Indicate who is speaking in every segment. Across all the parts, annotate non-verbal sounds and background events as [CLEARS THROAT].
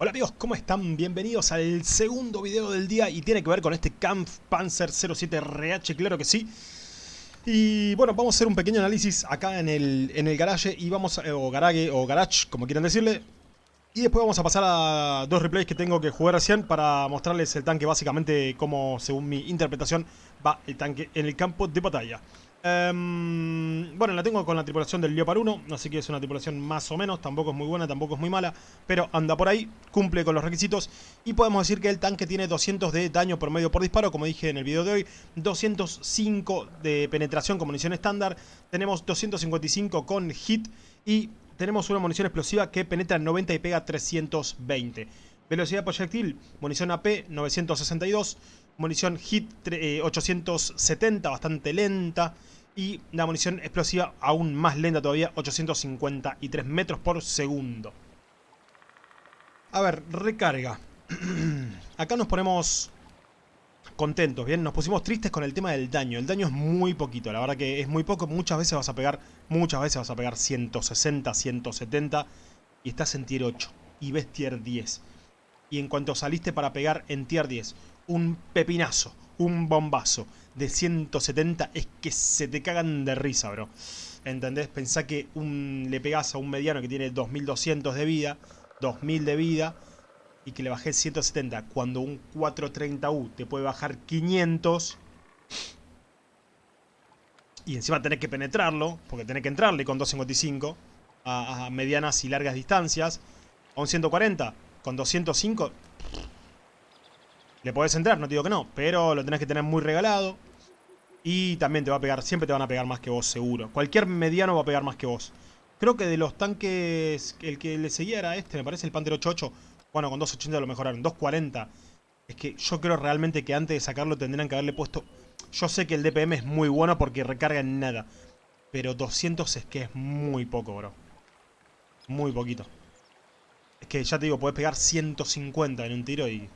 Speaker 1: Hola amigos, ¿cómo están? Bienvenidos al segundo video del día y tiene que ver con este Kampf Panzer 07RH, claro que sí. Y bueno, vamos a hacer un pequeño análisis acá en el, en el garage y vamos, a, o garage o garage, como quieran decirle. Y después vamos a pasar a dos replays que tengo que jugar recién para mostrarles el tanque básicamente como, según mi interpretación, va el tanque en el campo de batalla. Um, bueno, la tengo con la tripulación del Leopard 1, así que es una tripulación más o menos, tampoco es muy buena, tampoco es muy mala, pero anda por ahí, cumple con los requisitos y podemos decir que el tanque tiene 200 de daño promedio por disparo, como dije en el video de hoy, 205 de penetración con munición estándar, tenemos 255 con hit y tenemos una munición explosiva que penetra 90 y pega 320. Velocidad proyectil, munición AP 962, munición hit 870, eh, bastante lenta. Y la munición explosiva aún más lenta todavía, 853 metros por segundo. A ver, recarga. [CLEARS THROAT] Acá nos ponemos contentos, ¿bien? Nos pusimos tristes con el tema del daño. El daño es muy poquito, la verdad que es muy poco. Muchas veces vas a pegar, muchas veces vas a pegar 160, 170 y estás en tier 8 y ves tier 10. Y en cuanto saliste para pegar en tier 10 un pepinazo, un bombazo de 170 es que se te cagan de risa, bro. ¿Entendés? Pensá que un, le pegás a un mediano que tiene 2200 de vida, 2000 de vida, y que le bajé 170, cuando un 430U te puede bajar 500, y encima tenés que penetrarlo, porque tenés que entrarle con 255 a, a medianas y largas distancias, a un 140, con 205 le podés entrar, no te digo que no, pero lo tenés que tener muy regalado. Y también te va a pegar, siempre te van a pegar más que vos, seguro. Cualquier mediano va a pegar más que vos. Creo que de los tanques, el que le seguía era este, me parece el Panther 88. Bueno, con 280 lo mejoraron, 240. Es que yo creo realmente que antes de sacarlo tendrían que haberle puesto... Yo sé que el DPM es muy bueno porque recarga en nada. Pero 200 es que es muy poco, bro. Muy poquito. Es que ya te digo, puedes pegar 150 en un tiro y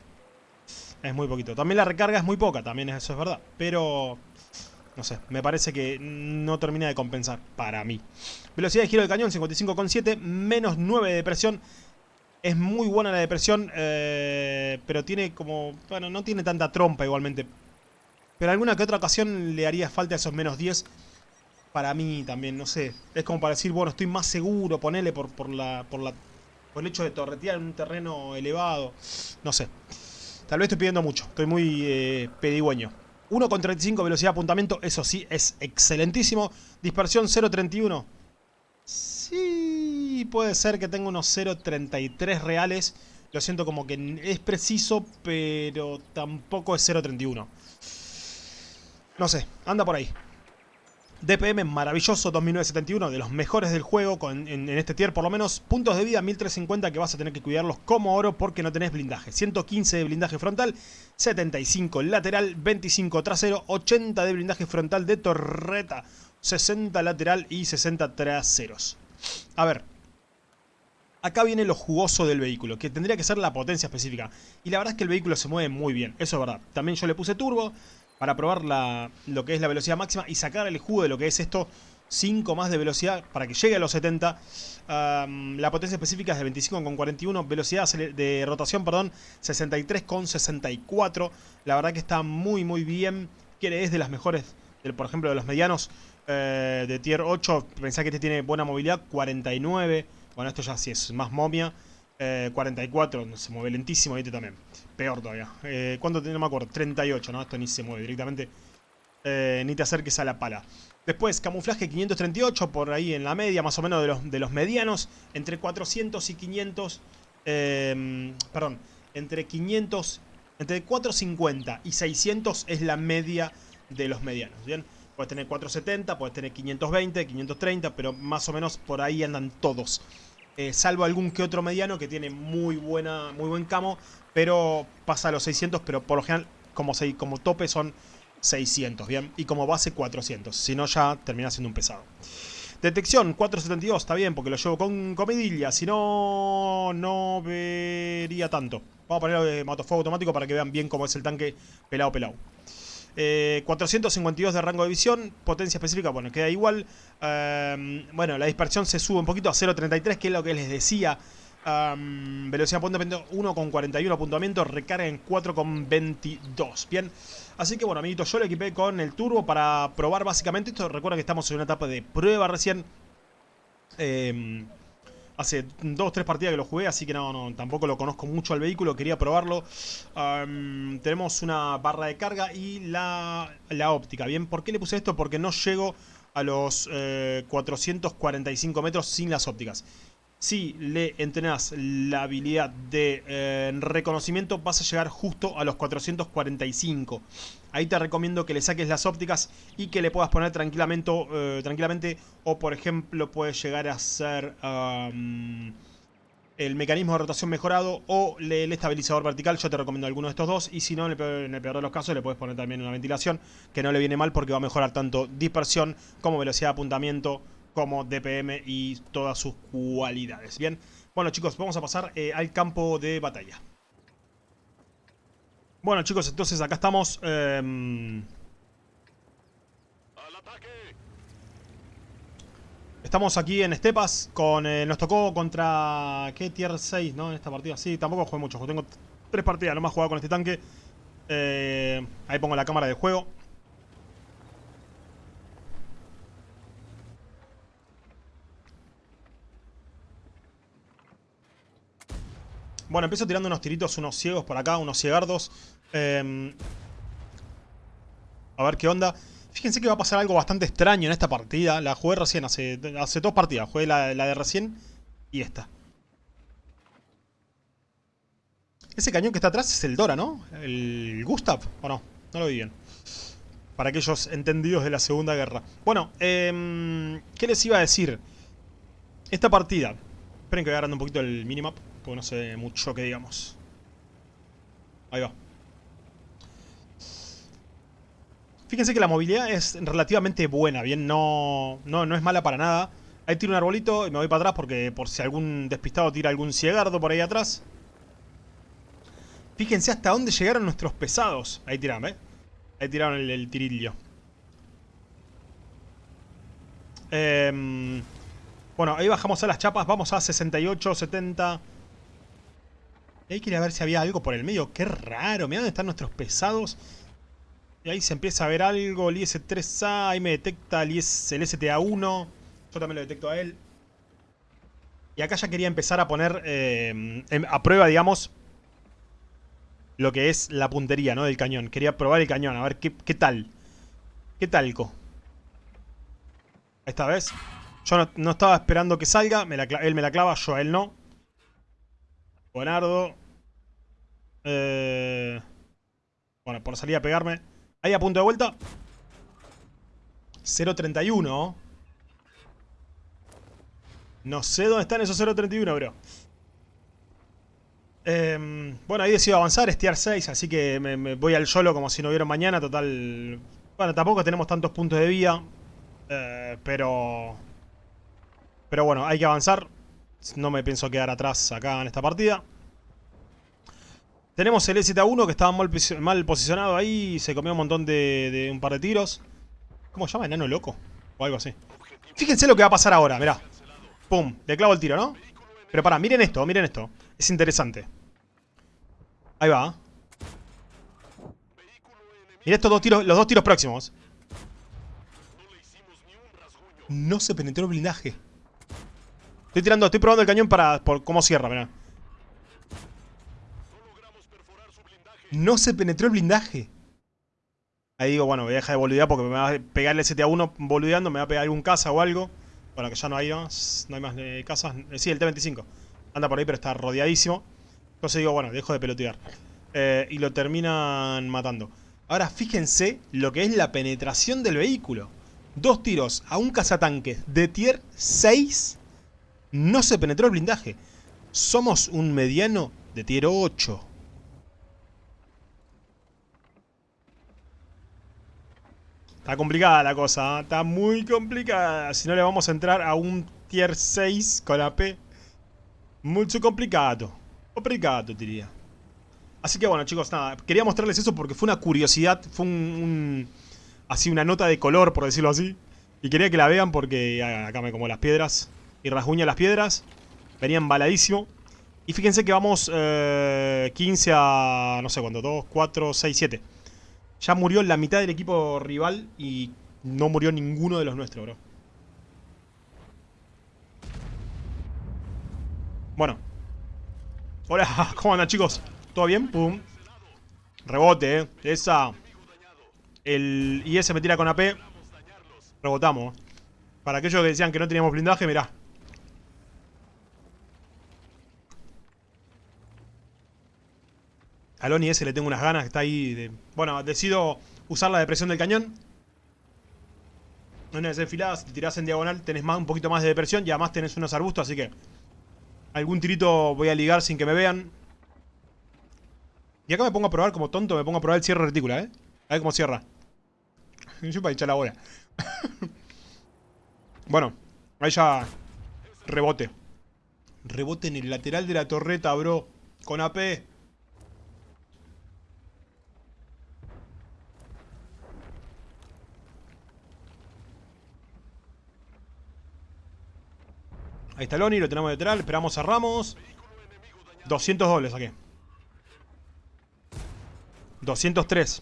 Speaker 1: es muy poquito. También la recarga es muy poca, también eso es verdad. Pero, no sé, me parece que no termina de compensar para mí. Velocidad de giro del cañón, 55,7. Menos 9 de presión. Es muy buena la depresión, eh, pero tiene como... Bueno, no tiene tanta trompa igualmente. Pero alguna que otra ocasión le haría falta esos menos 10 para mí también, no sé. Es como para decir, bueno, estoy más seguro, ponele por, por, la, por, la, por el hecho de torretear en un terreno elevado. No sé. Tal vez estoy pidiendo mucho, estoy muy eh, pedigüeño. 1,35 velocidad de apuntamiento, eso sí, es excelentísimo. Dispersión 0,31. Sí, puede ser que tenga unos 0,33 reales. Lo siento como que es preciso, pero tampoco es 0,31. No sé, anda por ahí. DPM maravilloso 2971, de los mejores del juego en, este tier por lo menos. Puntos de vida 1350 que vas a tener que cuidarlos como oro porque no tenés blindaje. 115 de blindaje frontal, 75 lateral, 25 trasero, 80 de blindaje frontal de torreta, 60 lateral y 60 traseros. A ver, acá viene lo jugoso del vehículo, que tendría que ser la potencia específica. Y la verdad es que el vehículo se mueve muy bien, eso es verdad. También yo le puse turbo, para probar lo que es la velocidad máxima y sacar el jugo de lo que es esto 5 más de velocidad para que llegue a los 70. la potencia específica es de 25,41. Velocidad de rotación, perdón, 63,64. La verdad que está muy, muy bien. Quiere es de las mejores, por ejemplo, de los medianos eh, de tier 8. Pensá que este tiene buena movilidad, 49. Bueno, esto ya sí es más momia. 44, eh, se mueve lentísimo, este también. Peor todavía. Eh, ¿Cuánto tiene? No me acuerdo. 38, ¿no? Esto ni se mueve directamente. Eh, ni te acerques a la pala. Después, camuflaje 538, por ahí en la media, más o menos de los, de los medianos. Entre 400 y 500... Eh, perdón, entre 500... Entre 450 y 600 es la media de los medianos, ¿bien? Puedes tener 470, puedes tener 520, 530, pero más o menos por ahí andan todos. Eh, salvo algún que otro mediano que tiene muy, buena, muy buen camo, pero pasa a los 600, pero por lo general como, como tope son 600, ¿bien? Y como base 400, si no ya termina siendo un pesado. Detección 472, está bien, porque lo llevo con comidilla, si no, no vería tanto. Vamos a ponerlo de matofuego automático para que vean bien cómo es el tanque pelado pelado. 452 eh, de rango de visión, potencia específica, bueno, queda igual. Em, bueno, la dispersión se sube un poquito a 0.33, que es lo que les decía. Um, velocidad de apuntamiento 1,41 apuntamiento, recarga en 4,22. Bien, así que bueno, amiguitos, yo lo equipé con el turbo para probar básicamente esto. Recuerda que estamos en una etapa de prueba recién. Eh, hace dos o tres partidas que lo jugué, así que no, no, tampoco lo conozco mucho al vehículo, quería probarlo. tenemos una barra de carga y la, la, óptica. Bien, ¿por qué le puse esto? Porque no llego a los 445 eh, metros sin las ópticas. Si le entrenás la habilidad de eh, reconocimiento, vas a llegar justo a los 445. Ahí te recomiendo que le saques las ópticas y que le puedas poner tranquilamente, eh, tranquilamente o por ejemplo puedes llegar a hacer el mecanismo de rotación mejorado o el estabilizador vertical. Yo te recomiendo alguno de estos dos y si no, en el peor de los casos le puedes poner también una ventilación que no le viene mal porque va a mejorar tanto dispersión como velocidad de apuntamiento como DPM y todas sus cualidades. Bien, bueno chicos, vamos a pasar eh, al campo de batalla. Bueno chicos, entonces acá estamos... Eh, estamos aquí en Estepas con... Eh, nos tocó contra... ¿Qué tier 6, no? En esta partida. Sí, tampoco jugué mucho. Tengo tres partidas, no más jugado con este tanque. Eh, ahí pongo la cámara de juego. Bueno, empiezo tirando unos tiritos, unos ciegos por acá, unos ciegardos. Em, a ver qué onda. Fíjense que va a pasar algo bastante extraño en esta partida. La jugué recién, hace, hace dos partidas. Jugué la, de recién y esta. Ese cañón que está atrás es el Dora, ¿no? El Gustav, ¿o no? No lo vi bien. Para aquellos entendidos de la Segunda Guerra. Bueno, eh, ¿qué les iba a decir? Esta partida. Esperen que voy agarrando un poquito el minimap. Porque no sé mucho que digamos. Ahí va. Fíjense que la movilidad es relativamente buena, bien, no, no, no es mala para nada. Ahí tiro un arbolito y me voy para atrás porque por si algún despistado tira algún ciegardo por ahí atrás. Fíjense hasta dónde llegaron nuestros pesados. Ahí tiraron, ¿eh? Ahí tiraron el, tirillo. Eh, bueno, ahí bajamos a las chapas. Vamos a 68, 70... Y quería ver si había algo por el medio. Qué raro. Mirá dónde están nuestros pesados. Y ahí se empieza a ver algo. El IS-3A. Ahí me detecta el, IS, el STA-1. Yo también lo detecto a él. Y acá ya quería empezar a poner eh, a prueba, digamos, lo que es la puntería, ¿no? Del cañón. Quería probar el cañón, a ver qué, qué tal. ¿Qué talco? Esta vez. Yo no, estaba esperando que salga. él me la clava, yo a él no. Buenardo. Eh, bueno, por salir a pegarme. Ahí a punto de vuelta. 0.31. No sé dónde están esos 0.31, bro. Em, bueno, ahí decido avanzar, es tier 6, así que me, voy al solo como si no hubiera mañana. Total... Bueno, tampoco tenemos tantos puntos de vida. Eh, pero... Pero bueno, hay que avanzar. No me pienso quedar atrás acá en esta partida. Tenemos el EZ1 que estaba mal, posicionado ahí. Se comió un montón de, un par de tiros. ¿Cómo se llama? ¿Enano loco? O algo así. Fíjense lo que va a pasar ahora, mirá. Pum, le clavo el tiro, ¿no? Pero pará, miren esto, miren esto. Es interesante. Ahí va. Miren estos dos tiros, los dos tiros próximos. No se penetró el blindaje. Estoy tirando, estoy probando el cañón para por cómo cierra, mirá. No se penetró el blindaje. Ahí digo, bueno, voy a dejar de boludear porque me va a pegar el STA-1 boludeando, me va a pegar algún casa o algo. Bueno, que ya no hay más, no hay más de casas. Eh, sí, el T-25. Anda por ahí, pero está rodeadísimo. Entonces digo, bueno, dejo de pelotear. Eh, y lo terminan matando. Ahora fíjense lo que es la penetración del vehículo. Dos tiros a un cazatanque de tier 6 no se penetró el blindaje. Somos un mediano de tier 8. Está complicada la cosa, ¿eh? está muy complicada. Si no le vamos a entrar a un tier 6 con AP. Mucho complicado. Complicado, diría. Así que bueno, chicos, nada. Quería mostrarles eso porque fue una curiosidad. Fue un, así una nota de color, por decirlo así. Y quería que la vean porque acá me como las piedras y rasguña las piedras. Venía embaladísimo. Y fíjense que vamos 15 eh, a... no sé cuánto, 2, 4, 6, 7. Ya murió la mitad del equipo rival y no murió ninguno de los nuestros, bro. Bueno. Hola, [LAUGHS] ¿cómo andan chicos? ¿Todo bien? Pum. Rebote, eh. Esa... El IS me tira con AP. Rebotamos. Para aquellos que decían que no teníamos blindaje, mirá. Al Oni ese le tengo unas ganas, está ahí de... Bueno, decido usar la depresión del cañón. Una vez enfilada, si te tirás en diagonal tenés más, un poquito más de depresión y además tenés unos arbustos, así que... Algún tirito voy a ligar sin que me vean. Y acá me pongo a probar como tonto, me pongo a probar el cierre retícula, ¿eh? A ver cómo cierra. [LAUGHS] Yo para echar la bola. [LAUGHS] bueno, ahí ya... Rebote. Rebote en el lateral de la torreta, bro. Con AP. Ahí está Loni, lo tenemos detrás, esperamos a Ramos. 200 dobles aquí. 203.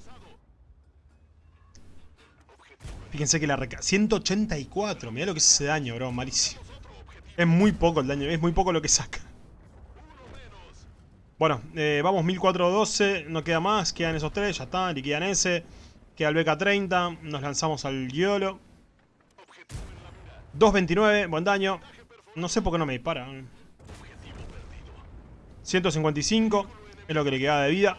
Speaker 1: Fíjense que la reca... 184, mirá lo que es ese daño, bro, malísimo. Es muy poco el daño, es muy poco lo que saca. Bueno, eh, vamos 1412, no queda más, quedan esos tres, ya está, liquidan ese. Queda el BK30, nos lanzamos al YOLO. 229, buen daño. No sé por qué no me dispara. 155 es lo que le queda de vida.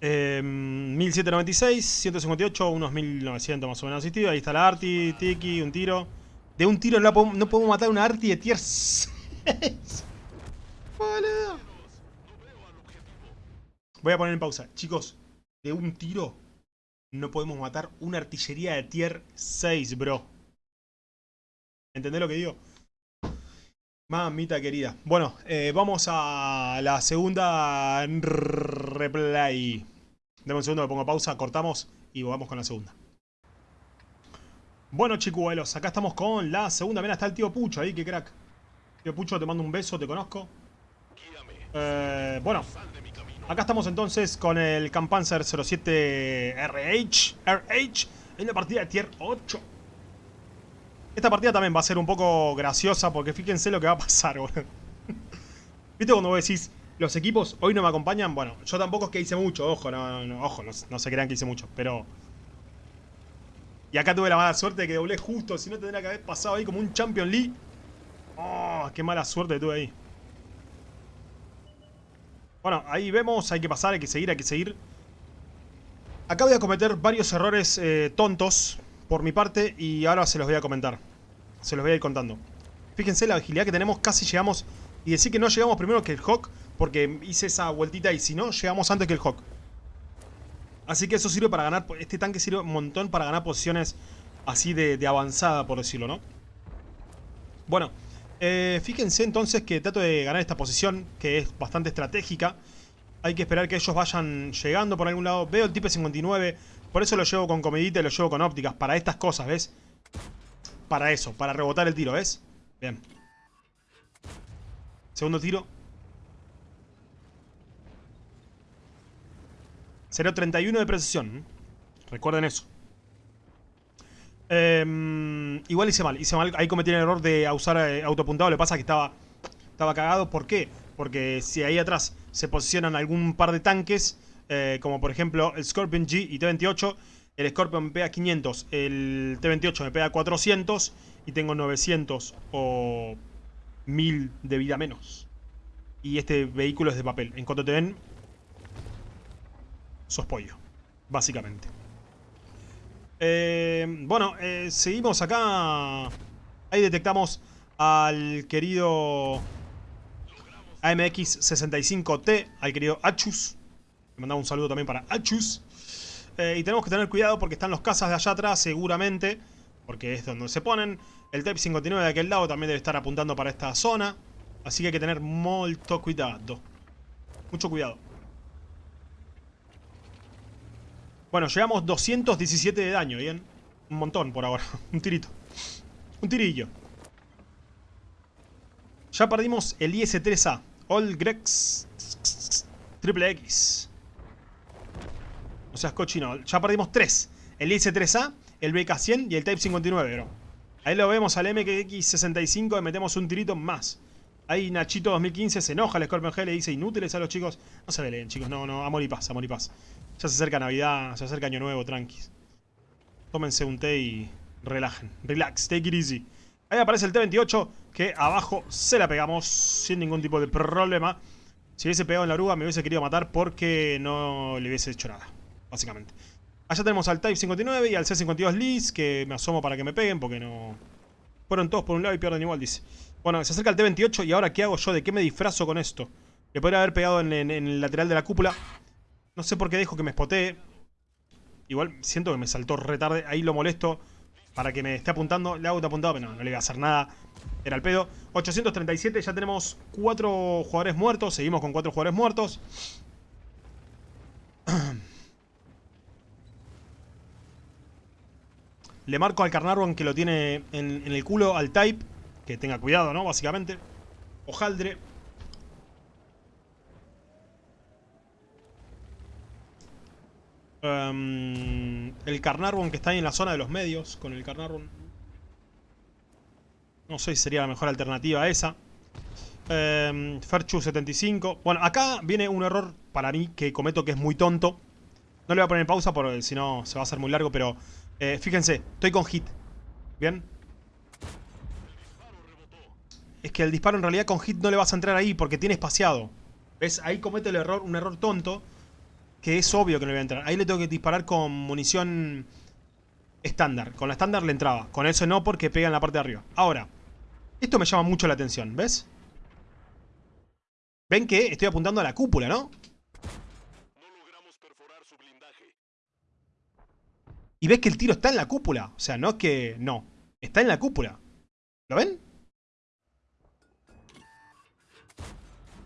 Speaker 1: 1796, 158, unos 1900 más o menos asistidos. Ahí está la Arti, Tiki, un tiro. De un tiro no, podemos, matar una Arti de tier 6. [LAUGHS] Voy a poner en pausa. Chicos, de un tiro no podemos matar una artillería de tier 6, bro. ¿Entendés lo que digo? Mamita querida. Bueno, eh, vamos a la segunda replay. Dame un segundo, me pongo pausa, cortamos y vamos con la segunda. Bueno, chicuelos, acá estamos con la segunda. Mira, está el tío Pucho ahí, qué crack. Tío Pucho, te mando un beso, te conozco. Eh, bueno, acá estamos entonces con el Campanzer 07 RH, RH en la partida de tier 8. Esta partida también va a ser un poco graciosa porque fíjense lo que va a pasar, [LAUGHS] boludo. ¿Viste cuando vos decís, los equipos hoy no me acompañan? Bueno, yo tampoco es que hice mucho, ojo, no, no, ojo, no, se crean que hice mucho, pero... Y acá tuve la mala suerte de que doblé justo, si no tendría que haber pasado ahí como un Champion League. Oh, qué mala suerte tuve ahí. Bueno, ahí vemos, hay que pasar, hay que seguir, hay que seguir. Acá voy a cometer varios errores eh, tontos por mi parte y ahora se los voy a comentar. Se los voy a ir contando. Fíjense la agilidad que tenemos, casi llegamos... Y decir que no llegamos primero que el Hawk, porque hice esa vueltita y si no, llegamos antes que el Hawk. Así que eso sirve para ganar... Este tanque sirve un montón para ganar posiciones así de, avanzada, por decirlo, ¿no? Bueno, eh, fíjense entonces que trato de ganar esta posición, que es bastante estratégica. Hay que esperar que ellos vayan llegando por algún lado. Veo el tipo 59, por eso lo llevo con comedita y lo llevo con ópticas. Para estas cosas, ¿ves? Para eso, para rebotar el tiro, ¿ves? Bien. Segundo tiro. 0.31 de precisión. Recuerden eso. Em, igual hice mal. Hice mal. Ahí cometí el error de usar eh, autopuntado. Lo que pasa es que estaba, estaba cagado. ¿Por qué? Porque si ahí atrás se posicionan algún par de tanques, eh, como por ejemplo el Scorpion G y T-28, el Scorpion me pega 500, el T-28 me pega 400 y tengo 900 o 1000 de vida menos. Y este vehículo es de papel. En cuanto te ven, sos pollo, básicamente. Eh, bueno, eh, seguimos acá. Ahí detectamos al querido AMX65T, al querido Achus. Le mandamos un saludo también para Achus. Eh, y tenemos que tener cuidado porque están los cazas de allá atrás seguramente. Porque es donde se ponen. El Type 59 de aquel lado también debe estar apuntando para esta zona. Así que hay que tener mucho cuidado. Mucho cuidado. Bueno, llegamos 217 de daño, ¿bien? Un montón por ahora. [LAUGHS] Un tirito. Un tirillo. Ya perdimos el IS-3A. All Grex Triple X. O sea, cochino. Ya perdimos 3. El IS-3A, el BK-100 y el Type 59, bro. Ahí lo vemos al MX-65 y metemos un tirito más. Ahí Nachito 2015 se enoja, el Scorpion G le dice inútiles a los chicos. No se leen, chicos. No, no, amor y paz, amor y paz. Ya se acerca Navidad, se acerca Año Nuevo, tranquis. Tómense un té y relajen. Relax, take it easy. Ahí aparece el T-28, que abajo se la pegamos sin ningún tipo de problema. Si hubiese pegado en la oruga me hubiese querido matar porque no le hubiese hecho nada, básicamente. Allá tenemos al Type 59 y al C-52 Liz, que me asomo para que me peguen porque no... Fueron todos por un lado y pierden igual, dice. Bueno, se acerca el T-28 y ahora ¿qué hago yo? ¿De qué me disfrazo con esto? Le podría haber pegado en, el lateral de la cúpula. No sé por qué dejo que me spotee. Igual siento que me saltó retarde. Ahí lo molesto para que me esté apuntando. Le hago apuntado, pero no, no le voy a hacer nada. Era el pedo. 837, ya tenemos 4 jugadores muertos. Seguimos con 4 jugadores muertos. [CLEARS THROAT] Le marco al Carnarvon que lo tiene en, el culo al Type. Que tenga cuidado, ¿no? Básicamente. Ojaldre. Um, el Carnarvon que está ahí en la zona de los medios. Con el Carnarvon. No sé si sería la mejor alternativa a esa. Um, Ferchu 75. Bueno, acá viene un error para mí que cometo que es muy tonto. No le voy a poner pausa porque si no se va a hacer muy largo, pero eh, fíjense, estoy con hit. ¿Bien? Es que el disparo en realidad con hit no le vas a entrar ahí porque tiene espaciado. ¿Ves? Ahí comete el error, un error tonto que es obvio que no le voy a entrar. Ahí le tengo que disparar con munición estándar. Con la estándar le entraba. Con eso no porque pega en la parte de arriba. Ahora, esto me llama mucho la atención, ¿ves? Ven que estoy apuntando a la cúpula, ¿no? Y ves que el tiro está en la cúpula. O sea, no es que... No. Está en la cúpula. ¿Lo ven?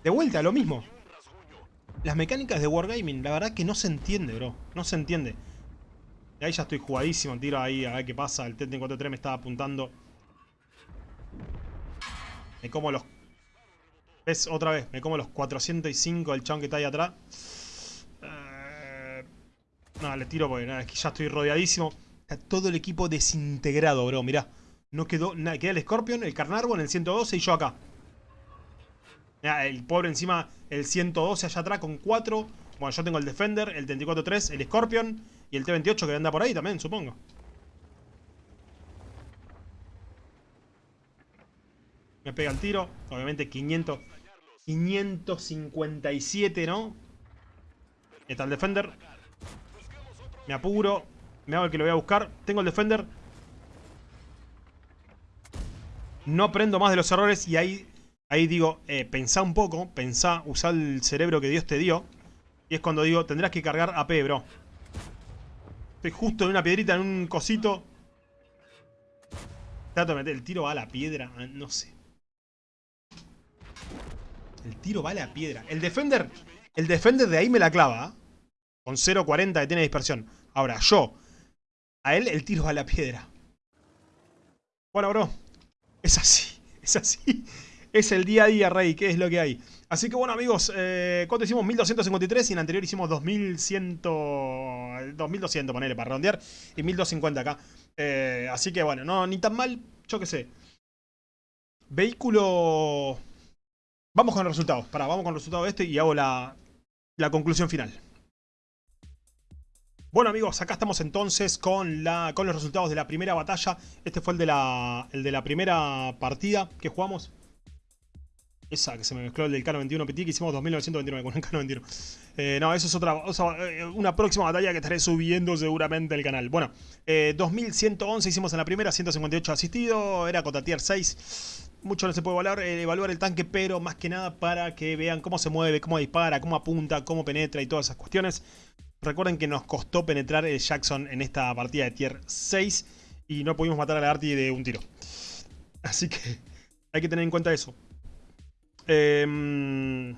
Speaker 1: De vuelta, lo mismo. Las mecánicas de Wargaming, la verdad que no se entiende, bro. No se entiende. Y ahí ya estoy jugadísimo. Tiro ahí a ver qué pasa. El T-43 me estaba apuntando. Me como los... ¿Ves? Otra vez. Me como los 405 del chabón que está ahí atrás. No, le tiro porque es que ya estoy rodeadísimo. Está todo el equipo desintegrado, bro. Mirá. No quedó nada. Queda el Scorpion, el Carnarvon, el 112 y yo acá el pobre encima, el 112 allá atrás con 4. Bueno, yo tengo el Defender, el 34-3, el Scorpion y el T-28 que anda por ahí también, supongo. Me pega el tiro. Obviamente 500... 557, ¿no? Está el Defender. Me apuro. Me hago el que lo voy a buscar. Tengo el Defender. No aprendo más de los errores y ahí Ahí digo, eh, pensá un poco, pensá, usá el cerebro que Dios te dio. Y es cuando digo, tendrás que cargar AP, bro. Estoy justo en una piedrita, en un cosito. Trato de meter, el tiro va a la piedra, ah, no sé. El tiro va a la piedra. El Defender, el Defender de ahí me la clava. ¿ah? Con 0.40 que tiene dispersión. Ahora, yo, a él el tiro a la piedra. Bueno, bro, es así, [LAUGHS] es así es el día a día, Rey, ¿qué es lo que hay? Así que bueno, amigos, eh, ¿cuánto hicimos? 1253 y en anterior hicimos 2100, 2200, ponele, para redondear, y 1250 acá. Eh, así que bueno, no, ni tan mal, yo qué sé. Vehículo... Vamos con los resultados, pará, vamos con el resultado de este y hago la, la conclusión final. Bueno amigos, acá estamos entonces con, los resultados de la primera batalla. Este fue el de la, primera partida que jugamos. Esa que se me mezcló el del K91 PT que hicimos 2929 con el K91. Eh, no, eso es otra, eh, una próxima batalla que estaré subiendo seguramente el canal. Bueno, 2111 eh, hicimos en la primera, 158 asistido, era Cota Tier 6. Mucho no se puede evaluar, evaluar el tanque, pero más que nada para que vean cómo se mueve, cómo dispara, cómo apunta, cómo penetra y todas esas cuestiones. Recuerden que nos costó penetrar el Jackson en esta partida de Tier 6 y no pudimos matar a la Arti de un tiro. Así que hay que tener en cuenta eso. Eh...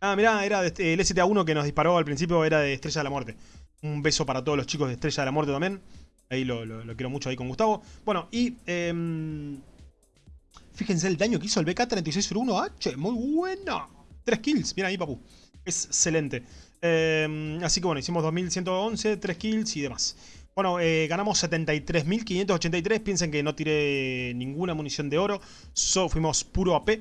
Speaker 1: Ah, mirá, era el STA-1 que nos disparó al principio era de Estrella de la Muerte. Un beso para todos los chicos de Estrella de la Muerte también. Ahí lo, quiero mucho ahí con Gustavo. Bueno, y... Em, Fíjense el daño que hizo el BK-3601H. Muy buena. 3 kills. Bien ahí, papu. Excelente. Eh, así que bueno, hicimos 2111, 3 kills y demás. Bueno, eh, ganamos 73.583. Piensen que no tiré ninguna munición de oro. So, fuimos puro AP.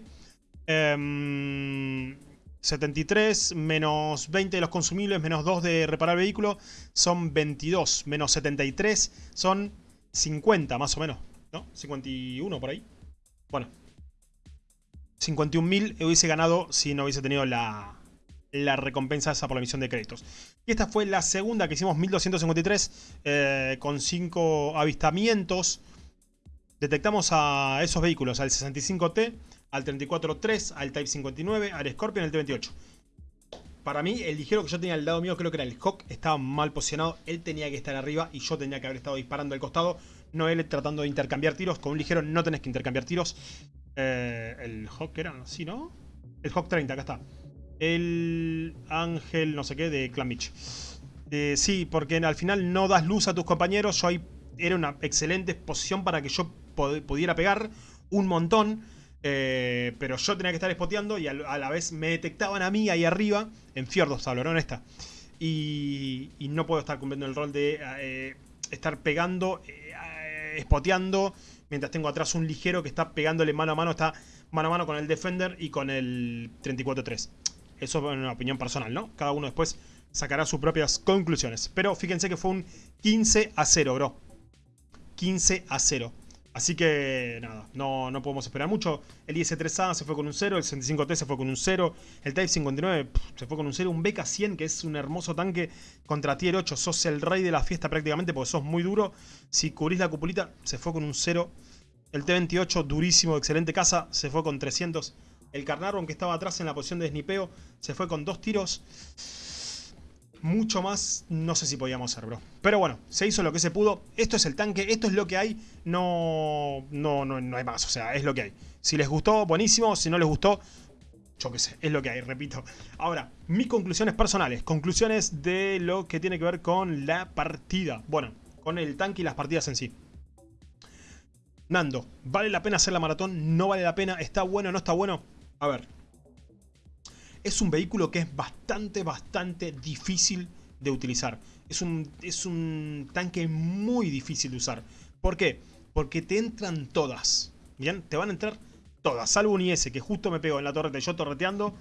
Speaker 1: 73 em, menos 20 de los consumibles, menos 2 de reparar vehículo, son 22. Menos 73 son 50 más o menos, ¿no? 51 por ahí. Bueno. 51.000 hubiese ganado si no hubiese tenido la, la recompensa esa por la misión de créditos. Y esta fue la segunda que hicimos, 1253, eh, con 5 avistamientos. Detectamos a esos vehículos, al 65T, al 34-3, al Type 59, al Scorpion, al T-28. Para mí, el ligero que yo tenía al lado mío, creo que era el Hawk, estaba mal posicionado. Él tenía que estar arriba y yo tenía que haber estado disparando al costado. No él tratando de intercambiar tiros. Con un ligero no tenés que intercambiar tiros. Eh, el Hawk era, ¿sí, no? El Hawk 30, acá está. El Ángel, no sé qué, de Clan eh, sí, porque al final no das luz a tus compañeros. Yo ahí era una excelente posición para que yo pudiera pegar un montón. Eh, pero yo tenía que estar spoteando y a, la vez me detectaban a mí ahí arriba, en Fiordos hablo, ¿no? Esta. Y, no puedo estar cumpliendo el rol de eh, estar pegando, eh, spoteando, mientras tengo atrás un ligero que está pegándole mano a mano, está mano a mano con el Defender y con el 34-3. Eso es una opinión personal, ¿no? Cada uno después sacará sus propias conclusiones. Pero fíjense que fue un 15 a 0, bro. 15 a 0. Así que nada, no, no podemos esperar mucho. El IS-3A se fue con un 0, el 65T se fue con un 0, el Type 59 se fue con un 0, un BK-100 que es un hermoso tanque contra Tier 8. Sos el rey de la fiesta prácticamente porque sos muy duro. Si cubrís la cupulita, se fue con un 0. El T-28, durísimo, excelente casa, se fue con 300. El Carnarvon que estaba atrás en la posición de snipeo, se fue con dos tiros mucho más no sé si podíamos hacer, bro. Pero bueno, se hizo lo que se pudo. Esto es el tanque, esto es lo que hay. No, no, no, no hay más, o sea, es lo que hay. Si les gustó, buenísimo. Si no les gustó, yo qué sé, es lo que hay, repito. Ahora, mis conclusiones personales. Conclusiones de lo que tiene que ver con la partida. Bueno, con el tanque y las partidas en sí. Nando, ¿vale la pena hacer la maratón? ¿No vale la pena? ¿Está bueno? ¿No está bueno? A ver, es un vehículo que es bastante, bastante difícil de utilizar. Es un, es un tanque muy difícil de usar. ¿Por qué? Porque te entran todas. ¿Bien? Te van a entrar todas. Salvo un IS que justo me pegó en la torreta yo torreteando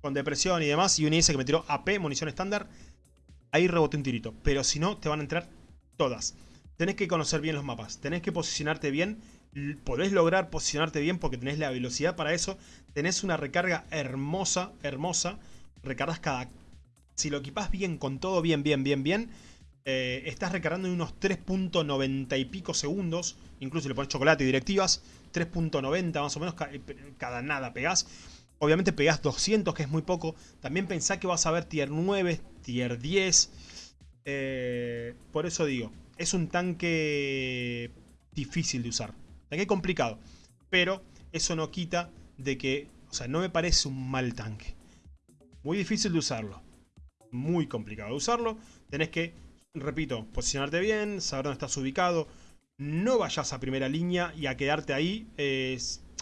Speaker 1: con depresión y demás. Y un IS que me tiró AP, munición estándar. Ahí reboté un tirito. Pero si no, te van a entrar todas. Tenés que conocer bien los mapas. Tenés que posicionarte bien podés lograr posicionarte bien porque tenés la velocidad para eso. Tenés una recarga hermosa, hermosa. Recargas cada... Si lo equipas bien, con todo bien, bien, bien, bien, eh, estás recargando en unos 3.90 y pico segundos. Incluso le pones chocolate y directivas. 3.90 más o menos eh, cada nada pegás. Obviamente pegás 200, que es muy poco. También pensá que vas a ver tier 9, tier 10. Eh, por eso digo, es un tanque difícil de usar. Tanque complicado. Pero eso no quita de que, o sea, no me parece un mal tanque. Muy difícil de usarlo. Muy complicado de usarlo. Tenés que, repito, posicionarte bien, saber dónde estás ubicado. No vayas a primera línea y a quedarte ahí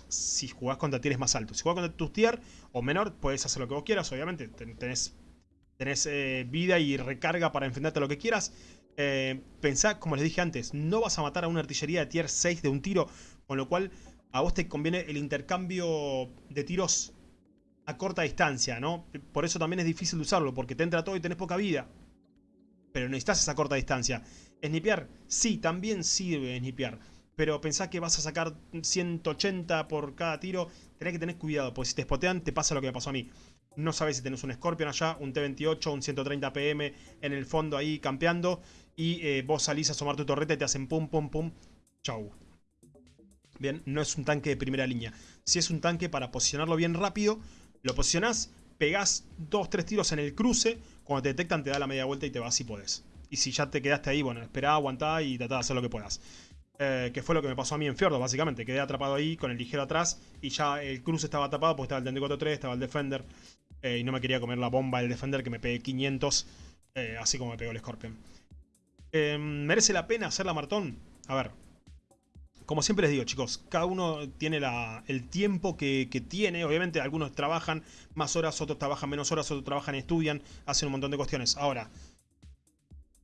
Speaker 1: si jugás contra tieres más altos. Si jugás contra tus tier o menor, puedes hacer lo que vos quieras, obviamente. Tenés, tenés eh, vida y recarga para enfrentarte a lo que quieras. Eh, pensá, como les dije antes, no vas a matar a una artillería de tier 6 de un tiro, con lo cual a vos te conviene el intercambio de tiros a corta distancia, ¿no? Por eso también es difícil de usarlo, porque te entra todo y tenés poca vida. Pero necesitas esa corta distancia. Snipear, sí, también sirve snipear. Pero pensá que vas a sacar 180 por cada tiro, tenés que tener cuidado, porque si te spotean te pasa lo que me pasó a mí. No sabes si tenés un Scorpion allá, un T-28, un 130 PM en el fondo ahí campeando y eh, vos salís a asomar tu torreta y te hacen pum, pum, pum. Chau. Bien, no es un tanque de primera línea. Si es un tanque para posicionarlo bien rápido, lo posicionás, pegás dos, tres tiros en el cruce, cuando te detectan te da la media vuelta y te vas si podés. Y si ya te quedaste ahí, bueno, esperá, aguantá y tratá de hacer lo que puedas. Eh, que fue lo que me pasó a mí en Fiordo, básicamente. Quedé atrapado ahí con el ligero atrás y ya el cruce estaba tapado porque estaba el 34-3, estaba el Defender. Eh, y no me quería comer la bomba del Defender que me pegué 500, así como me pegó el Scorpion. Em, ¿Merece la pena hacer la maratón? A ver. como siempre les digo, chicos, cada uno tiene el tiempo que, tiene. Obviamente, algunos trabajan más horas, otros trabajan menos horas, otros trabajan estudian, hacen un montón de cuestiones. Ahora,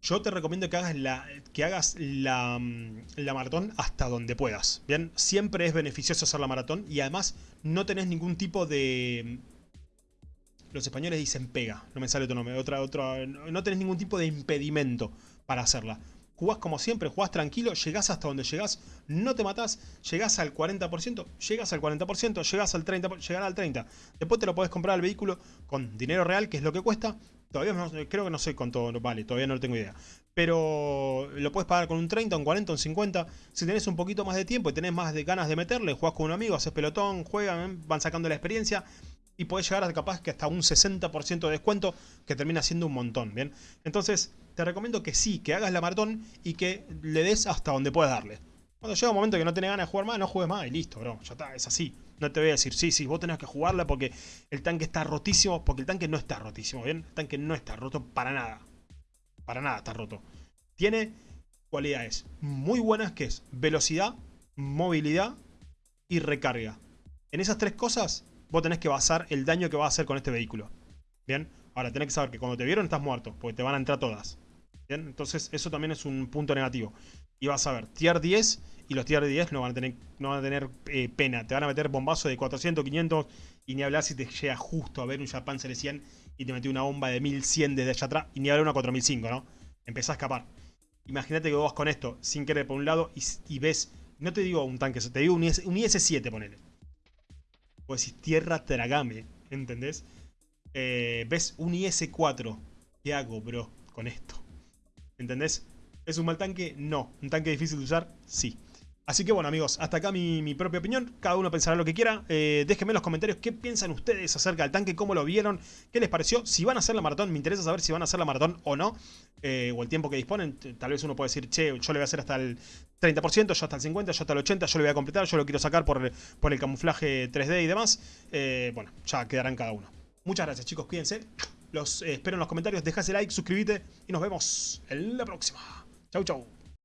Speaker 1: yo te recomiendo que hagas la, que hagas la, mm, la, maratón hasta donde puedas. Bien, siempre es beneficioso hacer la maratón y además no tenés ningún tipo de... Los españoles dicen pega, no me sale otro nombre, otra, otra, no tenés ningún tipo de impedimento para hacerla jugás como siempre, jugás tranquilo, llegás hasta donde llegás, no te matás, llegás al 40%, llegás al 40%, llegás al 30%, llegás al 30%. Después te lo podés comprar al vehículo con dinero real, que es lo que cuesta. Todavía no, creo que no sé cuánto vale, todavía no lo tengo idea. Pero lo puedes pagar con un 30, un 40, un 50. Si tenés un poquito más de tiempo y tenés más de ganas de meterle, jugás con un amigo, haces pelotón, juegan, van sacando la experiencia y podés llegar a capaz que hasta un 60% de descuento, que termina siendo un montón, ¿bien? Entonces, te recomiendo que sí, que hagas la maratón y que le des hasta donde puedas darle. Cuando llega un momento que no tenés ganas de jugar más, no juegues más y listo, bro. Ya está, es así. No te voy a decir, sí, sí, vos tenés que jugarla porque el tanque está rotísimo, porque el tanque no está rotísimo, ¿bien? El tanque no está roto para nada. Para nada está roto. Tiene cualidades muy buenas que es velocidad, movilidad y recarga. En esas tres cosas vos tenés que basar el daño que va a hacer con este vehículo. ¿Bien? Ahora, tenés que saber que cuando te vieron estás muerto, porque te van a entrar todas. ¿Bien? Entonces, eso también es un punto negativo. Y vas a ver, tier 10, y los tier 10 no van a tener, no van a tener eh, pena. Te van a meter bombazo de 400, 500, y ni hablar si te llega justo a ver un Japan 100 y te metió una bomba de 1100 desde allá atrás, y ni hablar una 4005, ¿no? Empezás a escapar. Imagínate que vos vas con esto, sin querer por un lado, y, ves, no te digo un tanque, te digo un, IS, un IS-7, ponele. Pues decís, tierra tragame, ¿entendés? Eh, ¿Ves un IS-4? ¿Qué hago, bro, con esto? ¿Entendés? ¿Es un mal tanque? No. ¿Un tanque difícil de usar? Sí. Así que bueno amigos, hasta acá mi, propia opinión, cada uno pensará lo que quiera, eh, déjenme en los comentarios qué piensan ustedes acerca del tanque, cómo lo vieron, qué les pareció, si van a hacer la maratón, me interesa saber si van a hacer la maratón o no, eh, o el tiempo que disponen, tal vez uno puede decir, che, yo le voy a hacer hasta el 30%, yo hasta el 50%, yo hasta el 80%, yo lo voy a completar, yo lo quiero sacar por, por el camuflaje 3D y demás, eh, bueno, ya quedarán cada uno. Muchas gracias chicos, cuídense, los espero en los comentarios, dejase like, suscríbete y nos vemos en la próxima. Chau chau.